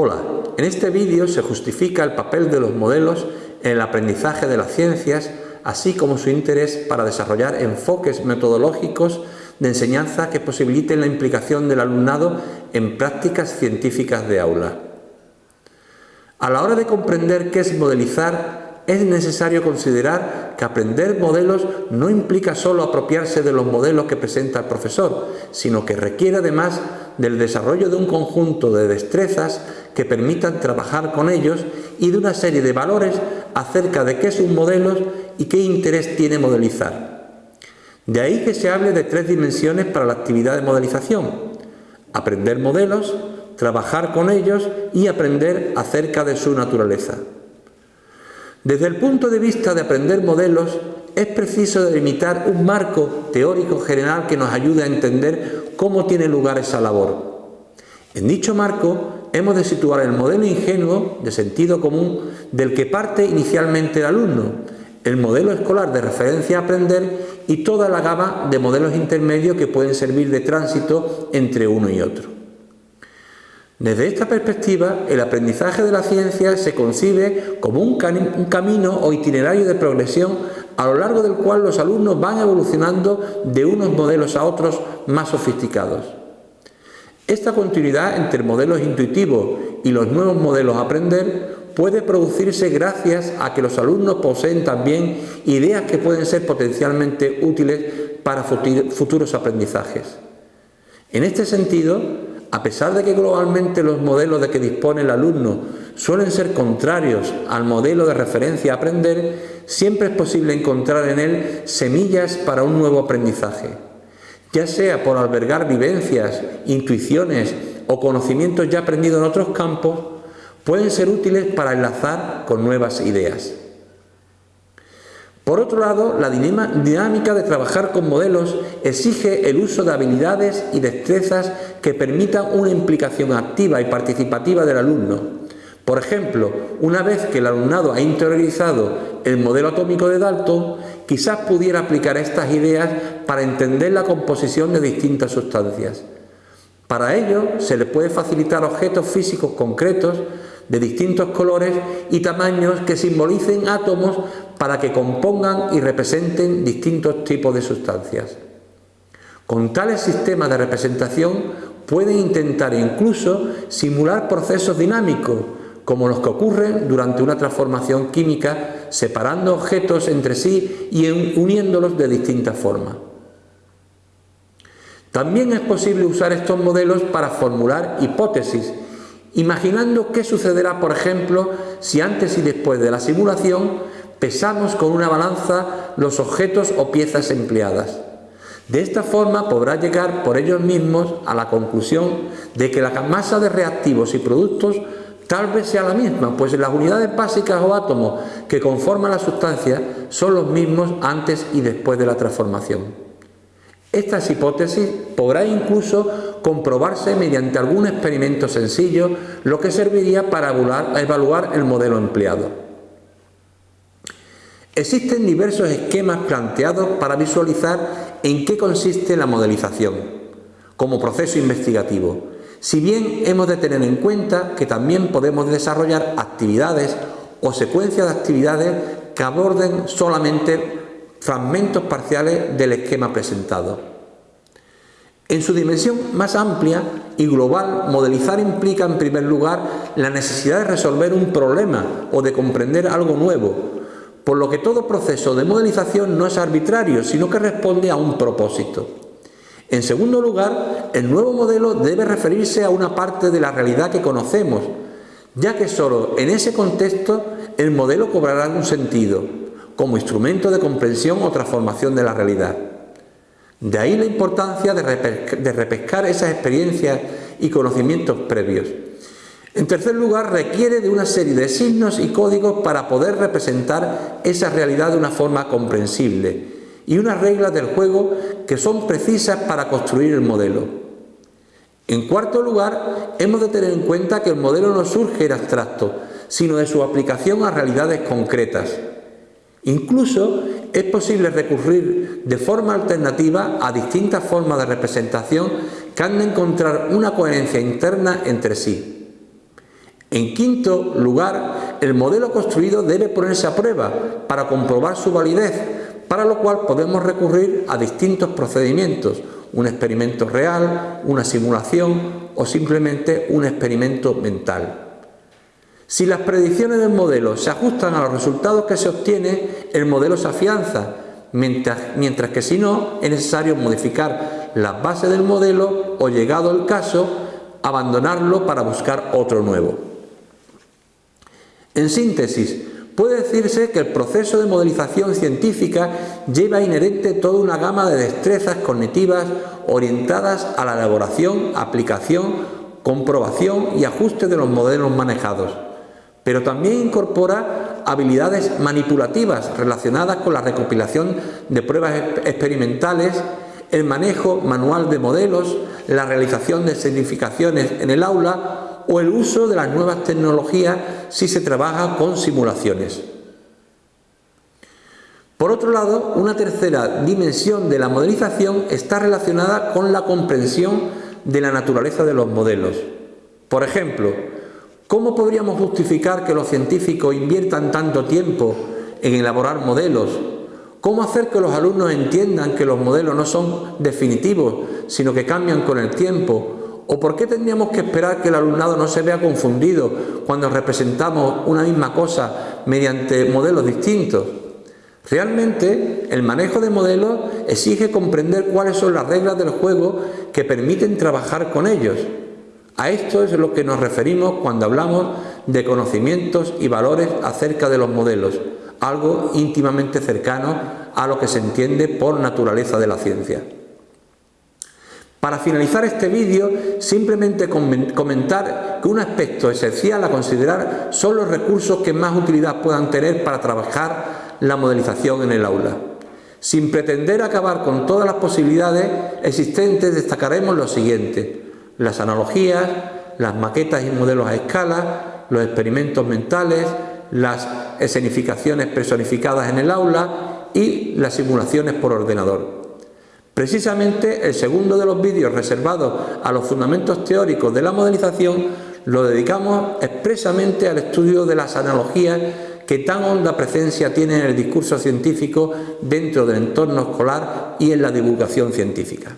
Hola, en este vídeo se justifica el papel de los modelos en el aprendizaje de las ciencias, así como su interés para desarrollar enfoques metodológicos de enseñanza que posibiliten la implicación del alumnado en prácticas científicas de aula. A la hora de comprender qué es modelizar, es necesario considerar que aprender modelos no implica solo apropiarse de los modelos que presenta el profesor, sino que requiere además del desarrollo de un conjunto de destrezas que permitan trabajar con ellos y de una serie de valores acerca de qué es un modelo y qué interés tiene modelizar. De ahí que se hable de tres dimensiones para la actividad de modelización. Aprender modelos, trabajar con ellos y aprender acerca de su naturaleza. Desde el punto de vista de aprender modelos, es preciso delimitar un marco teórico general que nos ayude a entender cómo tiene lugar esa labor. En dicho marco hemos de situar el modelo ingenuo de sentido común del que parte inicialmente el alumno, el modelo escolar de referencia a aprender y toda la gama de modelos intermedios que pueden servir de tránsito entre uno y otro. Desde esta perspectiva, el aprendizaje de la ciencia se concibe como un, un, camino o itinerario de progresión a lo largo del cual los alumnos van evolucionando de unos modelos a otros más sofisticados. Esta continuidad entre modelos intuitivos y los nuevos modelos aprender puede producirse gracias a que los alumnos poseen también ideas que pueden ser potencialmente útiles para futuros aprendizajes. En este sentido, a pesar de que globalmente los modelos de que dispone el alumno suelen ser contrarios al modelo de referencia aprender, siempre es posible encontrar en él semillas para un nuevo aprendizaje ya sea por albergar vivencias, intuiciones o conocimientos ya aprendidos en otros campos, pueden ser útiles para enlazar con nuevas ideas. Por otro lado, la dinámica de trabajar con modelos exige el uso de habilidades y destrezas que permitan una implicación activa y participativa del alumno. Por ejemplo, una vez que el alumnado ha interiorizado el modelo atómico de Dalton, quizás pudiera aplicar estas ideas para entender la composición de distintas sustancias. Para ello, se le puede facilitar objetos físicos concretos de distintos colores y tamaños que simbolicen átomos para que compongan y representen distintos tipos de sustancias. Con tales sistemas de representación pueden intentar incluso simular procesos dinámicos como los que ocurren durante una transformación química separando objetos entre sí y uniéndolos de distintas formas. También es posible usar estos modelos para formular hipótesis, imaginando qué sucederá, por ejemplo, si antes y después de la simulación pesamos con una balanza los objetos o piezas empleadas. De esta forma podrá llegar por ellos mismos a la conclusión de que la masa de reactivos y productos Tal vez sea la misma, pues las unidades básicas o átomos que conforman la sustancia son los mismos antes y después de la transformación. Estas hipótesis podrá incluso comprobarse mediante algún experimento sencillo, lo que serviría para evaluar el modelo empleado. Existen diversos esquemas planteados para visualizar en qué consiste la modelización como proceso investigativo si bien hemos de tener en cuenta que también podemos desarrollar actividades o secuencias de actividades que aborden solamente fragmentos parciales del esquema presentado. En su dimensión más amplia y global, modelizar implica en primer lugar la necesidad de resolver un problema o de comprender algo nuevo, por lo que todo proceso de modelización no es arbitrario, sino que responde a un propósito. En segundo lugar, el nuevo modelo debe referirse a una parte de la realidad que conocemos, ya que solo en ese contexto el modelo cobrará un sentido, como instrumento de comprensión o transformación de la realidad. De ahí la importancia de, repescar esas experiencias y conocimientos previos. En tercer lugar, requiere de una serie de signos y códigos para poder representar esa realidad de una forma comprensible y unas reglas del juego que son precisas para construir el modelo. En cuarto lugar, hemos de tener en cuenta que el modelo no surge en abstracto, sino de su aplicación a realidades concretas. Incluso es posible recurrir de forma alternativa a distintas formas de representación que han de encontrar una coherencia interna entre sí. En quinto lugar, el modelo construido debe ponerse a prueba para comprobar su validez, para lo cual podemos recurrir a distintos procedimientos, un experimento real, una simulación o simplemente un experimento mental. Si las predicciones del modelo se ajustan a los resultados que se obtiene, el modelo se afianza, mientras, mientras que si no, es necesario modificar las bases del modelo o, llegado el caso, abandonarlo para buscar otro nuevo. En síntesis, puede decirse que el proceso de modelización científica lleva inherente toda una gama de destrezas cognitivas orientadas a la elaboración, aplicación, comprobación y ajuste de los modelos manejados, pero también incorpora habilidades manipulativas relacionadas con la recopilación de pruebas experimentales, el manejo manual de modelos, la realización de significaciones en el aula o el uso de las nuevas tecnologías si se trabaja con simulaciones. Por otro lado, una tercera dimensión de la modelización está relacionada con la comprensión de la naturaleza de los modelos. Por ejemplo, ¿cómo podríamos justificar que los científicos inviertan tanto tiempo en elaborar modelos? ¿Cómo hacer que los alumnos entiendan que los modelos no son definitivos, sino que cambian con el tiempo ¿O por qué tendríamos que esperar que el alumnado no se vea confundido cuando representamos una misma cosa mediante modelos distintos? Realmente, el manejo de modelos exige comprender cuáles son las reglas del juego que permiten trabajar con ellos. A esto es lo que nos referimos cuando hablamos de conocimientos y valores acerca de los modelos, algo íntimamente cercano a lo que se entiende por naturaleza de la ciencia. Para finalizar este vídeo, simplemente comentar que un aspecto esencial a considerar son los recursos que más utilidad puedan tener para trabajar la modelización en el aula. Sin pretender acabar con todas las posibilidades existentes, destacaremos lo siguiente. Las analogías, las maquetas y modelos a escala, los experimentos mentales, las escenificaciones personificadas en el aula y las simulaciones por ordenador. Precisamente el segundo de los vídeos reservados a los fundamentos teóricos de la modelización lo dedicamos expresamente al estudio de las analogías que tan honda presencia tienen en el discurso científico dentro del entorno escolar y en la divulgación científica.